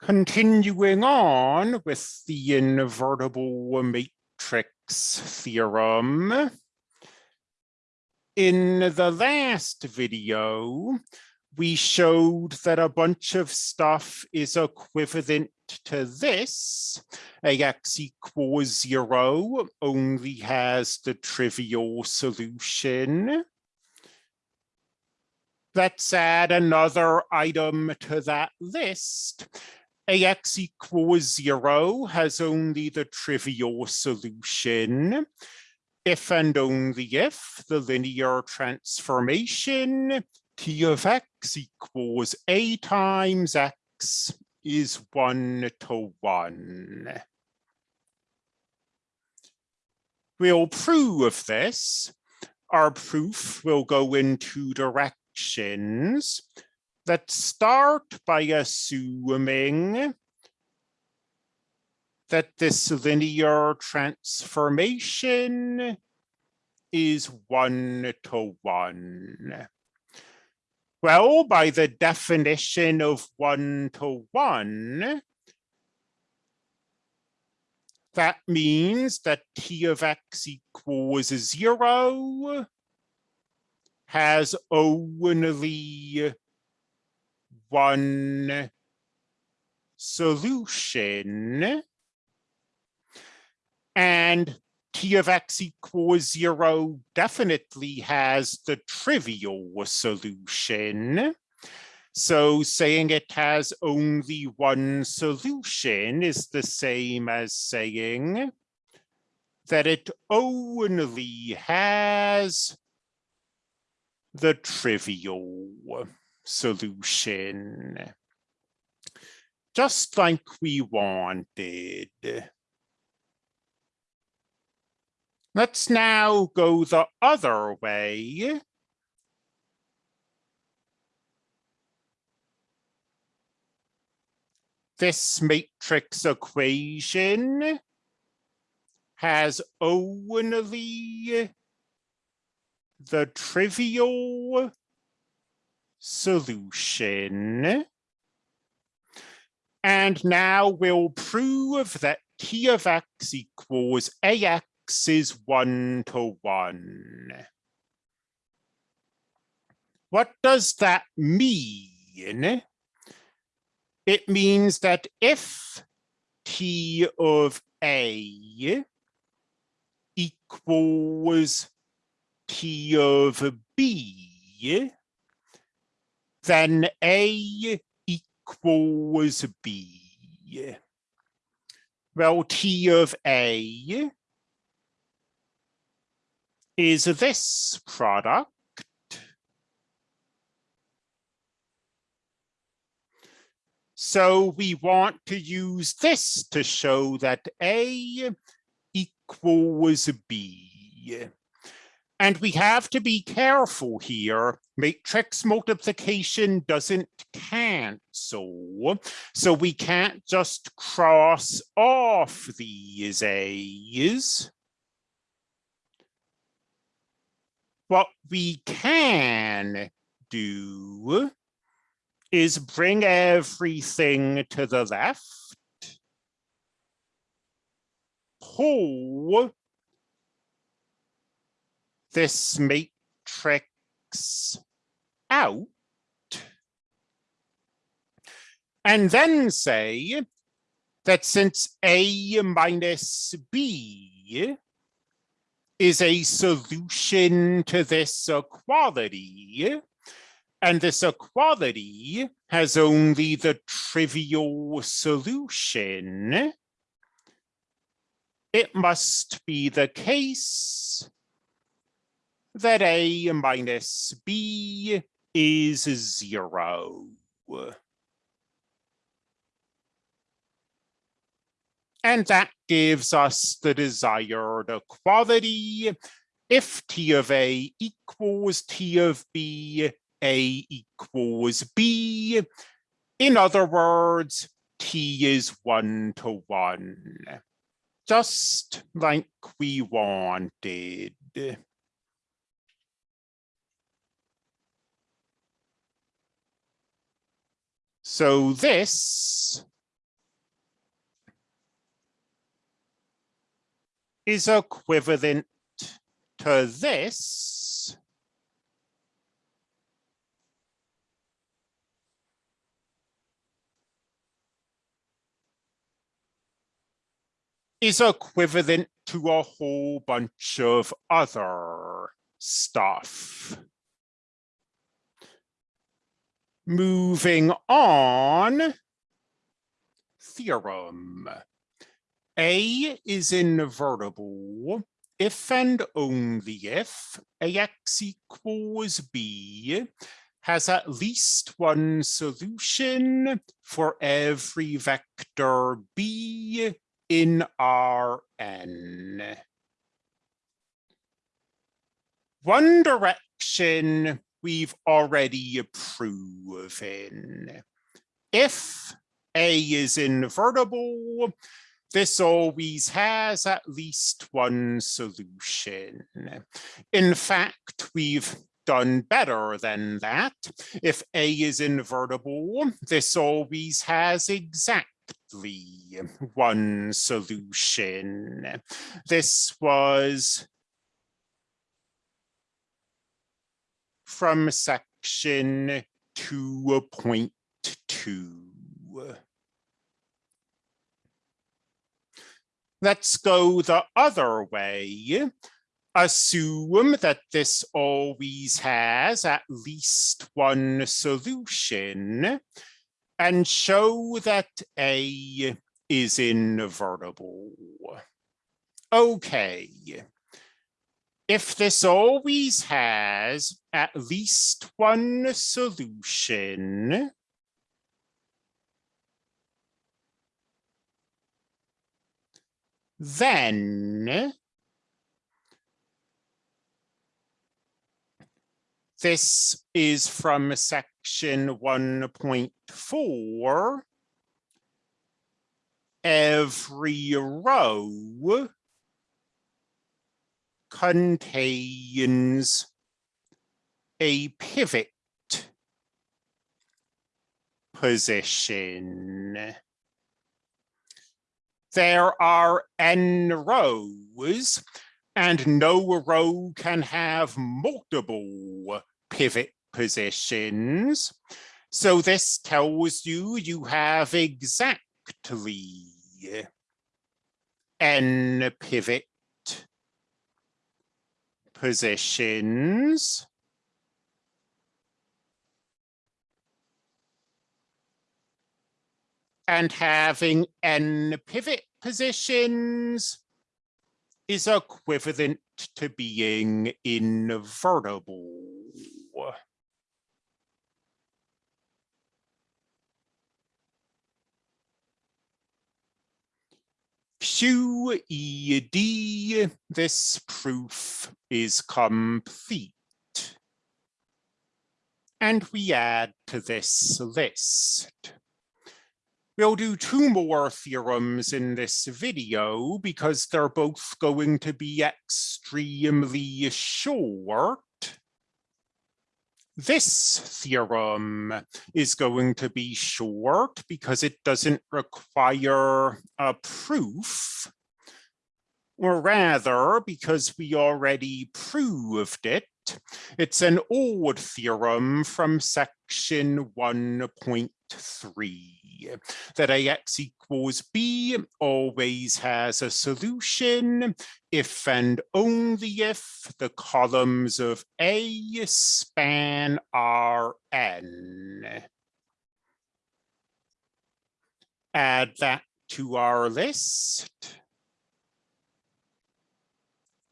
Continuing on with the invertible matrix theorem. In the last video, we showed that a bunch of stuff is equivalent to this. AX equals zero only has the trivial solution. Let's add another item to that list. AX equals zero has only the trivial solution. If and only if the linear transformation T of X equals A times X is one to one. We'll prove this. Our proof will go in two directions. Let's start by assuming that this linear transformation is one to one. Well, by the definition of one to one, that means that t of x equals zero has only one solution and t of x equals zero definitely has the trivial solution. So saying it has only one solution is the same as saying that it only has the trivial solution, just like we wanted. Let's now go the other way. This matrix equation has only the trivial solution. And now we'll prove that t of x equals ax is one to one. What does that mean? It means that if t of a equals t of b, then a equals b. Well, t of a is this product So we want to use this to show that A equals B. And we have to be careful here. Matrix multiplication doesn't cancel. So we can't just cross off these A's. What we can do is bring everything to the left, pull this matrix out, and then say that since A minus B is a solution to this equality. And this equality has only the trivial solution. It must be the case that A minus B is zero. And that gives us the desired equality. If T of A equals T of B, A equals B. In other words, T is one to one, just like we wanted. So this is equivalent to this is equivalent to a whole bunch of other stuff. Moving on, theorem. A is invertible if and only if AX equals B has at least one solution for every vector B in Rn. One direction we've already proven. If A is invertible, this always has at least one solution. In fact, we've done better than that. If A is invertible, this always has exactly one solution. This was from section 2.2. Let's go the other way. Assume that this always has at least one solution and show that A is invertible. Okay. If this always has at least one solution, then this is from section 1.4. Every row contains a pivot position there are n rows and no row can have multiple pivot positions. So this tells you you have exactly n pivot positions. and having n pivot positions is equivalent to being invertible. QED, this proof is complete. And we add to this list. We'll do two more theorems in this video because they're both going to be extremely short. This theorem is going to be short because it doesn't require a proof, or rather because we already proved it. It's an old theorem from section 1.3 that ax equals b always has a solution if and only if the columns of A span Rn. Add that to our list.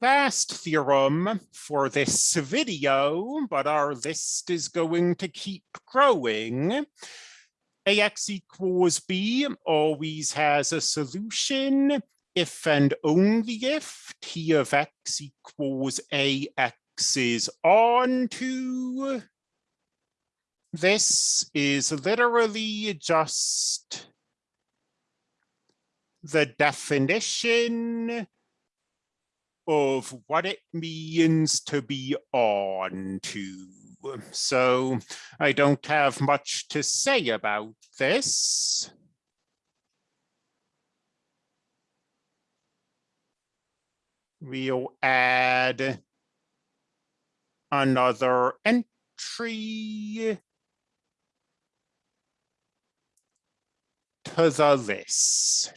Last theorem for this video, but our list is going to keep growing. AX equals B always has a solution if and only if T of X equals AX is on to. This is literally just the definition of what it means to be on to. Um, so I don't have much to say about this. We'll add another entry to the list.